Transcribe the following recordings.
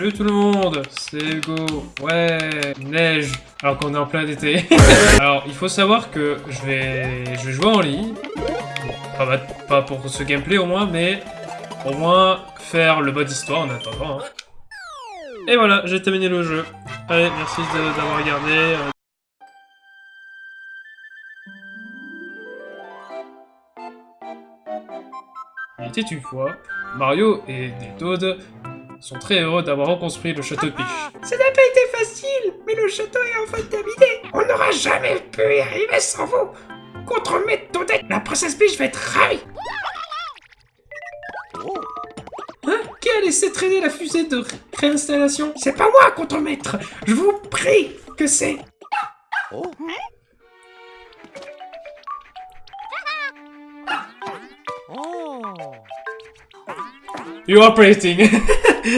Salut tout le monde, c'est Hugo. Ouais, neige, alors qu'on est en plein été. alors, il faut savoir que je vais, je vais jouer en ligne. Bon, pas, pas, pour ce gameplay au moins, mais au moins faire le mode histoire en attendant. Hein. Et voilà, j'ai terminé le jeu. Allez, merci d'avoir regardé. Il était une fois, Mario et des Toads sont très heureux d'avoir reconstruit le château de Peach. Ça n'a pas été facile, mais le château est enfin terminé. On n'aura jamais pu y arriver sans vous. Contre mes Toadettes, la princesse Peach va être ravie. Hein? Qui a laissé traîner la fusée de réinstallation? C'est pas moi, contre-maître. Je vous prie que c'est... Oh. You're operating. Mamma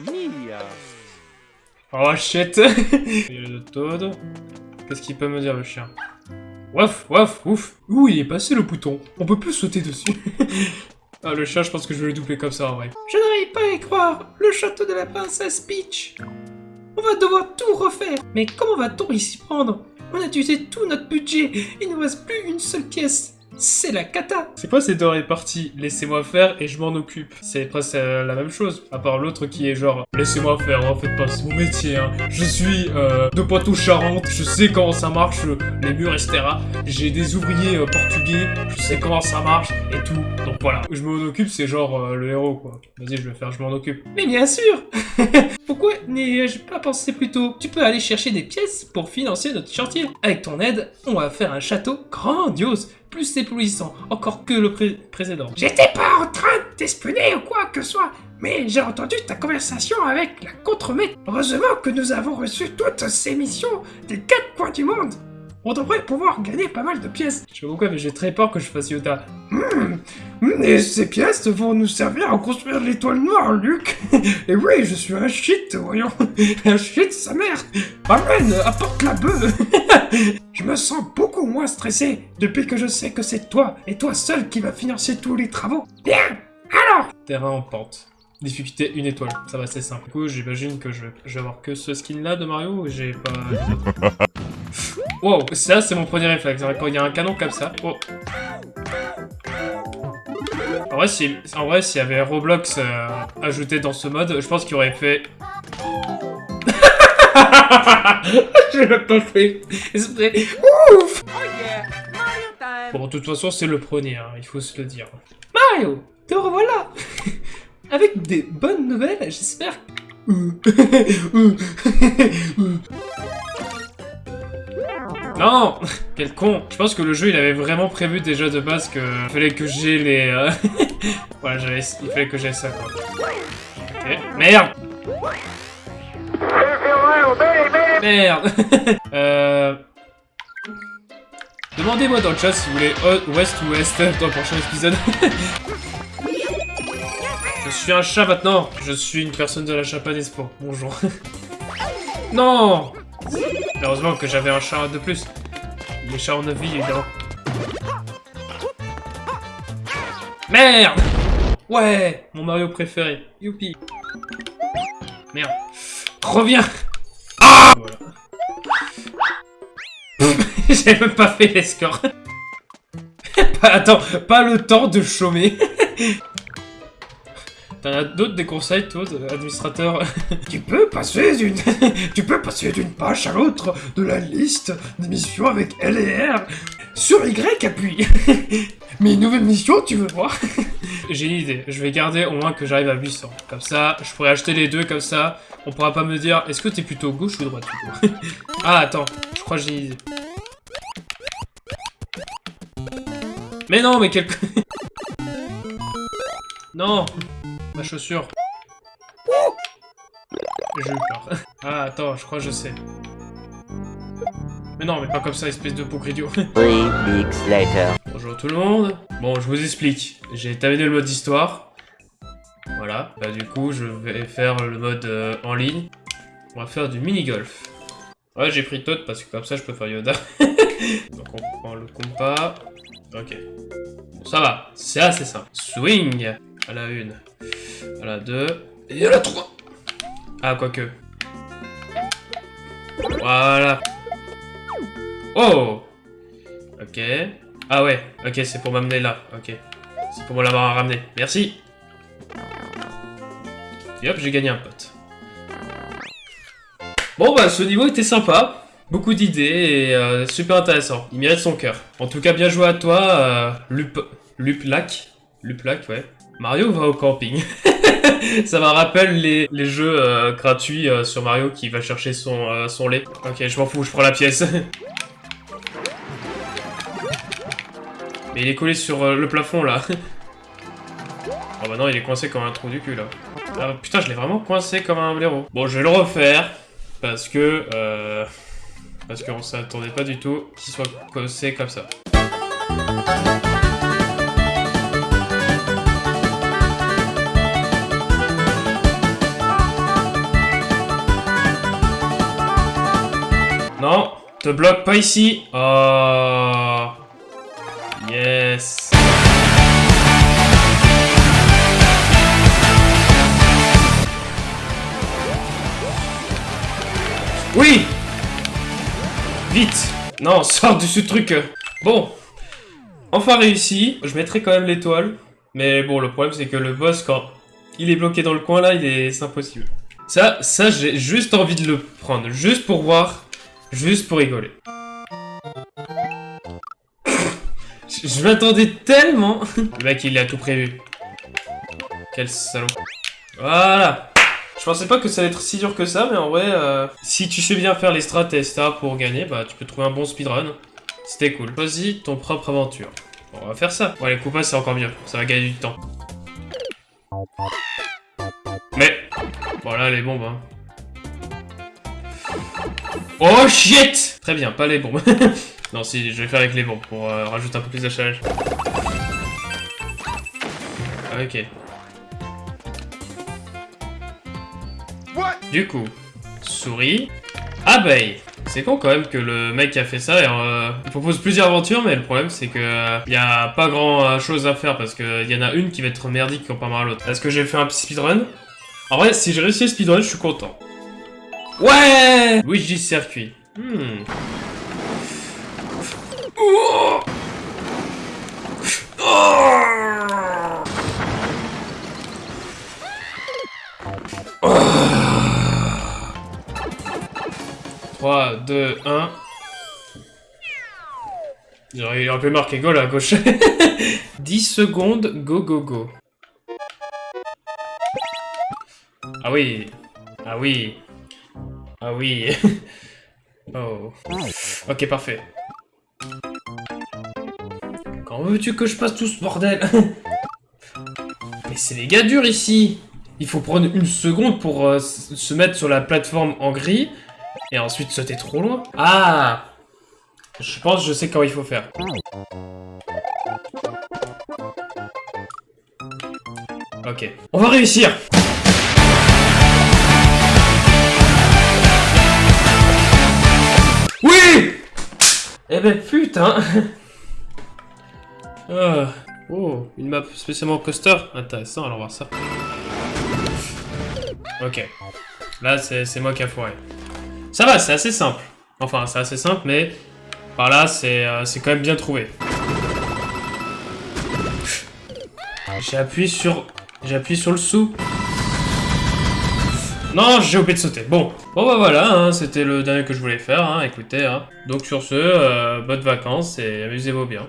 mia Oh shit Le Toad. Qu'est-ce qu'il peut me dire le chien? Waf, waf, ouf. Ouh, il est passé le bouton. On peut plus sauter dessus. ah, le chat, je pense que je vais le doubler comme ça, en vrai. Je n'arrive pas à y croire. Le château de la princesse Peach. On va devoir tout refaire. Mais comment va-t-on y s'y prendre? On a utilisé tout notre budget. Il ne reste plus une seule pièce. C'est la cata C'est quoi ces deux réparties? Laissez-moi faire et je m'en occupe. C'est presque euh, la même chose, à part l'autre qui est genre Laissez-moi faire, en fait pas, c'est mon métier, hein. Je suis euh, de Poitou-Charentes, je sais comment ça marche, les murs, etc. J'ai des ouvriers euh, portugais, je sais comment ça marche et tout. Voilà, je m'en occupe, c'est genre le héros, quoi. Vas-y, je vais faire, je m'en occupe. Mais bien sûr Pourquoi n'y ai-je pas pensé plus tôt Tu peux aller chercher des pièces pour financer notre chantier. Avec ton aide, on va faire un château grandiose plus éblouissant encore que le précédent. J'étais pas en train de t'espionner ou quoi que ce soit, mais j'ai entendu ta conversation avec la contremaître. Heureusement que nous avons reçu toutes ces missions des quatre coins du monde. On devrait pouvoir gagner pas mal de pièces. Je sais pas pourquoi, mais j'ai très peur que je fasse Yota. Hmm. Et ces pièces vont nous servir à construire l'étoile noire, Luc. Et oui, je suis un shit, voyons. Un shit, sa mère. Amène, apporte la bœuf. je me sens beaucoup moins stressé depuis que je sais que c'est toi, et toi seul, qui va financer tous les travaux. Bien, alors Terrain en pente. Difficulté une étoile, ça va c'est simple. Du coup, j'imagine que je vais, avoir que ce skin là de Mario, j'ai pas... wow, ça c'est mon premier réflexe, quand il y a un canon comme ça... Oh. En vrai, s'il y avait Roblox euh, ajouté dans ce mode, je pense qu'il aurait fait... je l'ai pas fait. Ouf. Bon, de toute façon, c'est le premier, hein, il faut se le dire. Mario, te revoilà Avec des bonnes nouvelles, j'espère. Non Quel con. Je pense que le jeu, il avait vraiment prévu déjà de base que... Il fallait que j'ai les... Euh... voilà, il fallait que j'ai ça, quoi. Ok. Merde. Merde. Euh... Demandez-moi dans le chat si vous voulez ouest ou ouest dans le prochain épisode. Je suis un chat maintenant. Je suis une personne de la japonaise pour bonjour. non Heureusement que j'avais un chat de plus. Les chats en vie, évidemment. Merde Ouais Mon Mario préféré. Youpi Merde. Reviens Ah. J'ai même pas fait les. Attends, pas le temps de chômer. T'en as d'autres des conseils, toi, administrateur Tu peux passer d'une... tu peux passer d'une page à l'autre de la liste des missions avec L et R. Sur Y, appuie. Mais une nouvelle mission, tu veux voir? J'ai une idée. Je vais garder au moins que j'arrive à 800. Comme ça, je pourrais acheter les deux, comme ça, on pourra pas me dire, est-ce que t'es plutôt gauche ou droite, Ah, attends. Je crois que j'ai une idée. Mais non, mais quel... non Ma chaussure. J'ai eu peur. Ah, attends, je crois que je sais. Mais non, mais pas comme ça, espèce de pauvre idiot. Bonjour tout le monde. Bon, je vous explique. J'ai terminé le mode d'histoire. Voilà. Bah du coup, je vais faire le mode euh, en ligne. On va faire du mini-golf. Ouais, j'ai pris Toad parce que comme ça, je peux faire Yoda. Donc on prend le compas. Ok. Bon, ça va. C'est assez simple. Swing à la une. À la deux. Et à la trois. Ah, quoique. Voilà. Oh Ok. Ah ouais, ok, c'est pour m'amener là. Ok. C'est pour me l'avoir ramené. Merci Et hop, j'ai gagné un pote. Bon bah, ce niveau était sympa. Beaucoup d'idées et euh, super intéressant. Il mérite son cœur. En tout cas, bien joué à toi, euh, Lup... Luplac. Luplac, ouais. Mario va au camping. Ça me rappelle les, les jeux euh, gratuits euh, sur Mario qui va chercher son, euh, son lait. Ok, je m'en fous, je prends la pièce. Mais il est collé sur le plafond là. Oh bah non, il est coincé comme un trou du cul là. Ah, putain, je l'ai vraiment coincé comme un blaireau. Bon, je vais le refaire. Parce que... Parce qu'on s'attendait pas du tout qu'il soit coincé comme ça. Te bloque pas ici. Oh. Yes. Oui Vite Non, sors de ce truc Bon. Enfin réussi. Je mettrai quand même l'étoile. Mais bon, le problème c'est que le boss, quand il est bloqué dans le coin là, il est... c'est impossible. Ça, ça j'ai juste envie de le prendre. Juste pour voir. Juste pour rigoler. Je, m'attendais tellement. Le mec, il a tout prévu. Quel salaud. Voilà. Je pensais pas que ça allait être si dur que ça, mais en vrai, euh, si tu sais bien faire les strats et etc. pour gagner, bah tu peux trouver un bon speedrun. C'était cool. Choisis ton propre aventure. On va faire ça. Bon, les coupas, c'est encore mieux. Ça va gagner du temps. Mais, voilà les bombes. Hein. Oh shit Très bien, pas les bombes. non, si, je vais faire avec les bombes pour euh, rajouter un peu plus de challenge. Ok. Du coup, souris, abeille. C'est con quand même que le mec qui a fait ça, euh, il propose plusieurs aventures, mais le problème c'est que euh, y a pas grand chose à faire parce que y en a une qui va être merdique comparé à l'autre. Est-ce que j'ai fait un speedrun? En vrai, si j'ai réussi le speedrun, je suis content. Ouais Luigi circuit. Hmm. Oh Oh 3, 2, 1. J'aurais un peu marqué go là à gauche. 10 secondes, go go go. Ah oui. Ah oui. Ah oui. oh. Ok, parfait. Quand veux-tu que je passe tout ce bordel Mais c'est les gars durs ici Il faut prendre une seconde pour euh, se mettre sur la plateforme en gris et ensuite sauter trop loin. Ah Je pense je sais comment il faut faire. Ok. On va réussir Eh ben putain Ah. Oh, une map spécialement coaster Intéressant, allons voir ça. Ok. Là, c'est moi qui a foiré. Ça va, c'est assez simple. Enfin, c'est assez simple, mais par là, c'est euh, quand même bien trouvé. J'ai appuyé sur... J'ai appuyé sur le sous. Non, j'ai oublié de sauter. Bon, bon bah voilà, hein, c'était le dernier que je voulais faire, hein, écoutez. Hein. Donc sur ce, euh, bonnes vacances et amusez-vous bien.